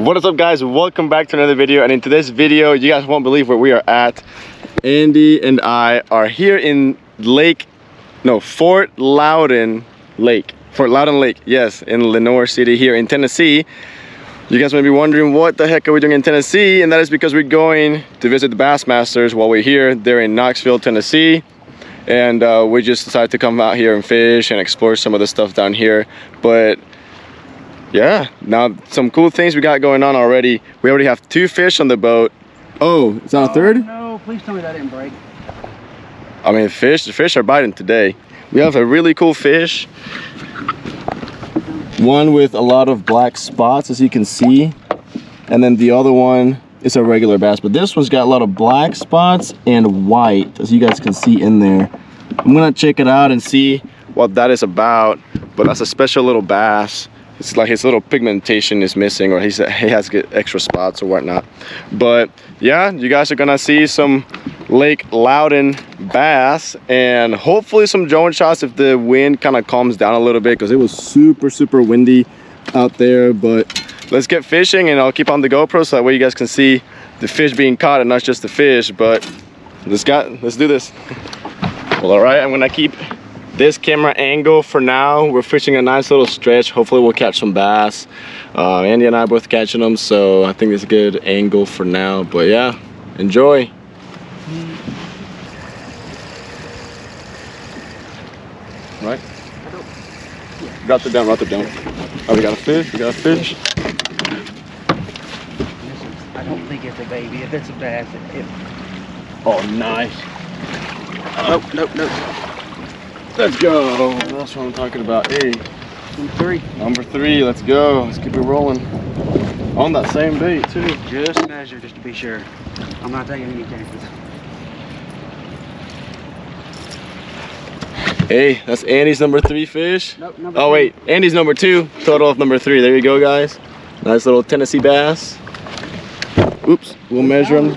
What is up guys? Welcome back to another video and in today's video you guys won't believe where we are at. Andy and I are here in Lake, no Fort Loudoun Lake. Fort Loudoun Lake, yes, in Lenoir City here in Tennessee. You guys may be wondering what the heck are we doing in Tennessee and that is because we're going to visit the Bassmasters while we're here. They're in Knoxville, Tennessee and uh, we just decided to come out here and fish and explore some of the stuff down here but yeah now some cool things we got going on already. We already have two fish on the boat. Oh it's on a third? Oh, no please tell me that didn't break. I mean fish the fish are biting today. We have a really cool fish. One with a lot of black spots as you can see. And then the other one is a regular bass but this one's got a lot of black spots and white as you guys can see in there. I'm gonna check it out and see what that is about but that's a special little bass it's like his little pigmentation is missing or he's, he has extra spots or whatnot. But yeah you guys are gonna see some lake Loudoun bass and hopefully some drone shots if the wind kind of calms down a little bit because it was super super windy out there. But let's get fishing and i'll keep on the gopro so that way you guys can see the fish being caught and not just the fish. But let's got let's do this. Well all right i'm gonna keep this camera angle for now we're fishing a nice little stretch. Hopefully we'll catch some bass. Uh, andy and i both catching them so i think it's a good angle for now but yeah enjoy. Right? Got the down got the down oh we got a fish we got a fish. I don't think it's a baby. If it's a bass it, it oh nice. Nope nope nope let's go. That's what i'm talking about. Hey. Number three. Number three. Let's go. Let's keep it rolling. On that same bait too. Just measure just to be sure. I'm not taking any chances. Hey that's andy's number three fish. Nope number oh three. wait. Andy's number two. Total of number three. There you go guys. Nice little tennessee bass. Oops. We'll measure them.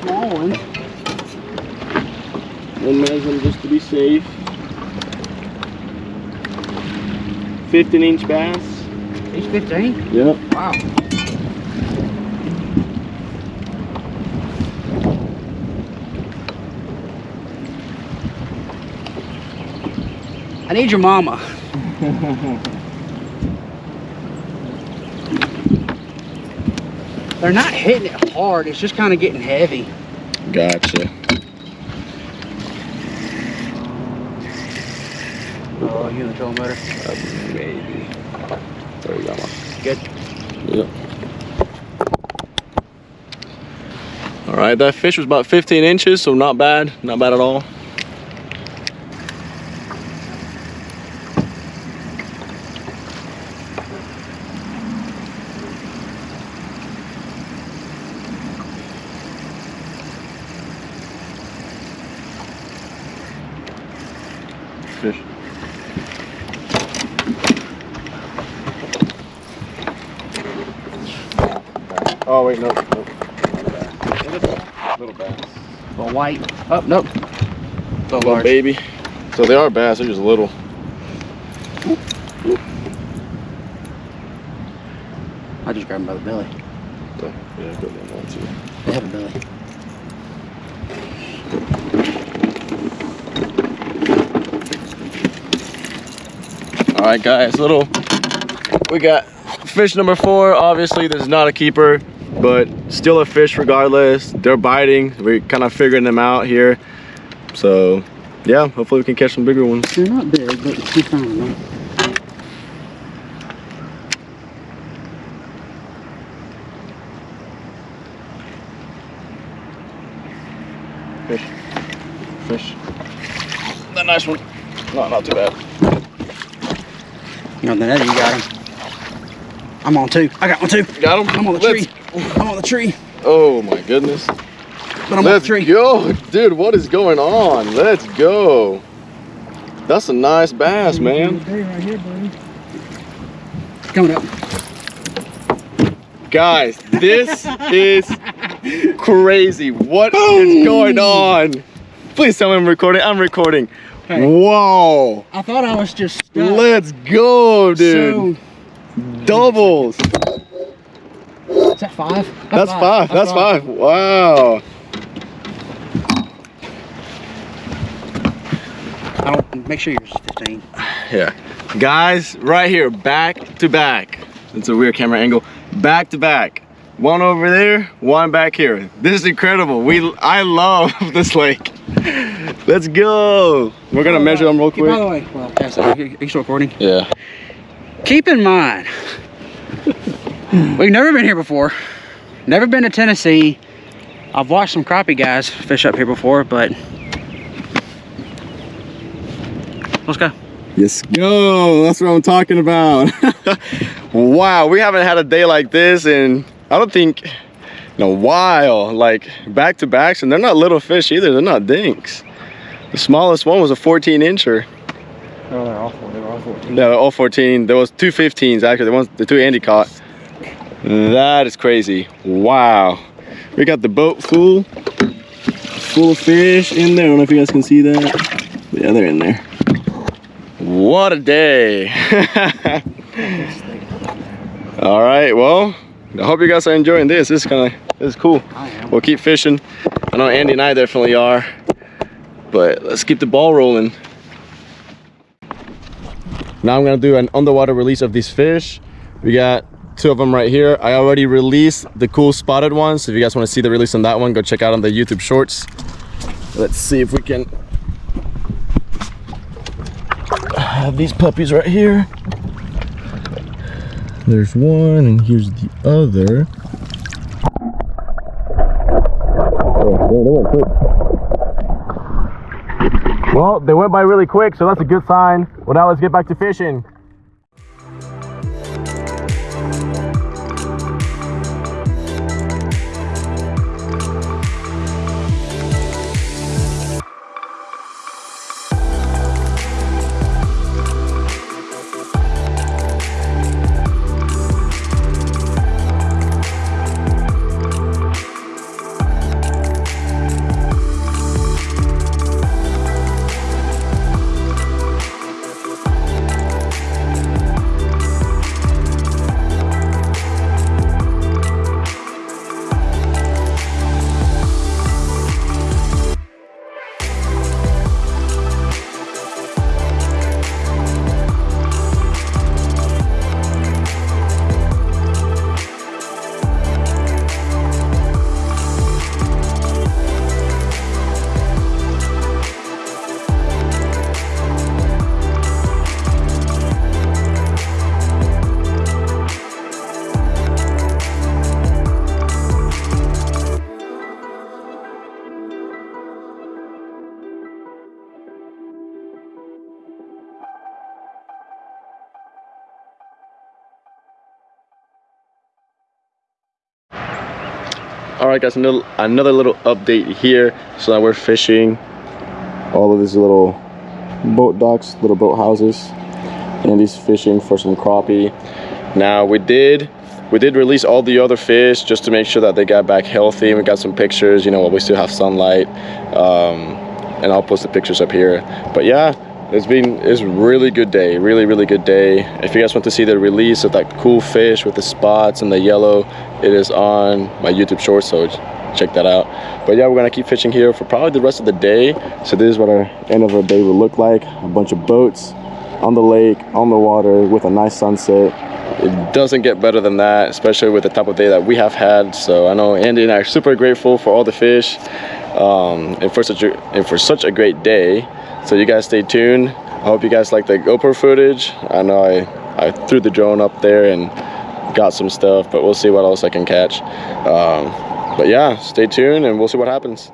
we'll measure them just to be safe 15 inch bass. He's 15 yep wow. I need your mama. They're not hitting it hard, it's just kind of getting heavy. gotcha Oh, you in the trolling motor? Uh, maybe there we go. Good. Yep. All right, that fish was about 15 inches, so not bad, not bad at all. Fish. Oh wait, no, no. Little bass. A white. Oh, nope. So Little large. baby. So they are bass, they're just little. I just grabbed them by the belly. So, yeah, good one, one, two. They have a belly. All right, guys, little. We got fish number four. Obviously, this is not a keeper, but still a fish regardless. They're biting. We're kind of figuring them out here. So, yeah, hopefully we can catch some bigger ones. They're not big, but she's fine. though. Fish. Fish. That nice one. No, not too bad. No, then you got him. I'm on two. I got one too. Got him? I'm on the Let's- tree. I'm on the tree. Oh my goodness. But I'm on the Let's tree. go. Dude, what is going on? Let's go. That's a nice bass, man. Right here. Coming up. Guys, this is crazy. What is going on? Please tell me I'm recording. I'm recording. Hey. Whoa. I thought I was just stuck. Let's go, dude. So, Doubles. So that five? That's five. That's five. Wow. I don't, make sure yours is 15. Yeah. Guys, right here, back to back. It's a weird camera angle. Back to back. One over there, one back here. This is incredible. We, I love this lake. Let's go. We're gonna measure them real quick. By the quick. way, well, pass that. Are you still recording? Yeah. Keep in mind, we've never been here before. Never been to Tennessee. I've watched some crappie guys fish up here before, but let's go. Let's go. That's what I'm talking about. wow, we haven't had a day like this in I don't think in a while. Like back to backs, and they're not little fish either. They're not dinks. The smallest one was a 14 incher. Oh, they're all four. They were all 14. Yeah, all 14. There was two 15s actually. The ones, the two Andy caught. That is crazy. Wow. We got the boat full, full of fish in there. I don't know if you guys can see that. Yeah, they're in there. What a day. All right, well, I hope you guys are enjoying this. This is kind of, this is cool. We'll keep fishing. I know Andy and I definitely are. But let's keep the ball rolling. Now I'm gonna do an underwater release of these fish. We got two of them right here. I already released the cool spotted one. So if you guys wanna see the release on that one, go check out on the YouTube shorts. Let's see if we can have these puppies right here. There's one and here's the other. Well, they went by really quick, so that's a good sign. Well, now let's get back to fishing. Thank you. All right guys another, another little update here. So that we're fishing all of these little boat docks little boat houses and he's fishing for some crappie. Now we did we did release all the other fish just to make sure that they got back healthy. We got some pictures you know we still have sunlight um, and i'll post the pictures up here. But yeah it's been it's really good day really really good day. If you guys want to see the release of that cool fish with the spots and the yellow it is on my youtube short so check that out. But yeah we're gonna keep fishing here for probably the rest of the day. So this is what our end of our day will look like. A bunch of boats on the lake on the water with a nice sunset. It doesn't get better than that especially with the type of day that we have had. So i know andy and i are super grateful for all the fish um, and for such a and for such a great day so you guys stay tuned. I hope you guys like the gopro footage. I know i i threw the drone up there and got some stuff but we'll see what else i can catch. Um, but yeah stay tuned and we'll see what happens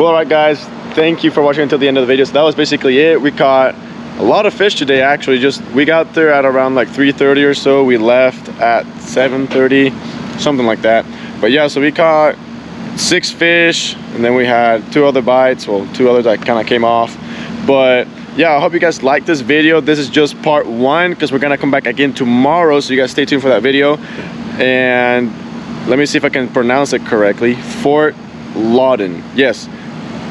Well, all right, guys. Thank you for watching until the end of the video. So that was basically it. We caught a lot of fish today. Actually, just we got there at around like 3:30 or so. We left at 7:30, something like that. But yeah, so we caught six fish, and then we had two other bites. Well, two others that kind of came off. But yeah, I hope you guys like this video. This is just part one because we're gonna come back again tomorrow. So you guys stay tuned for that video. And let me see if I can pronounce it correctly. Fort Laudon. Yes,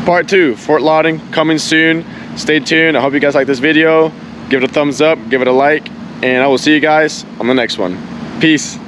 part two, Fort Laudon, coming soon. Stay tuned. I hope you guys like this video. Give it a thumbs up, give it a like, and I will see you guys on the next one. Peace.